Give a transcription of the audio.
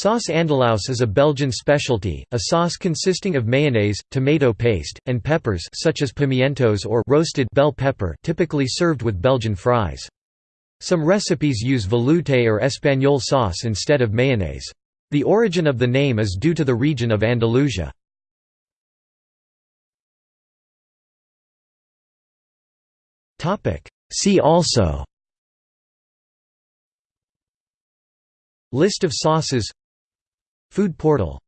Sauce andalouse is a Belgian specialty, a sauce consisting of mayonnaise, tomato paste, and peppers such as pimientos or roasted bell pepper typically served with Belgian fries. Some recipes use velouté or espagnole sauce instead of mayonnaise. The origin of the name is due to the region of Andalusia. See also List of sauces Food portal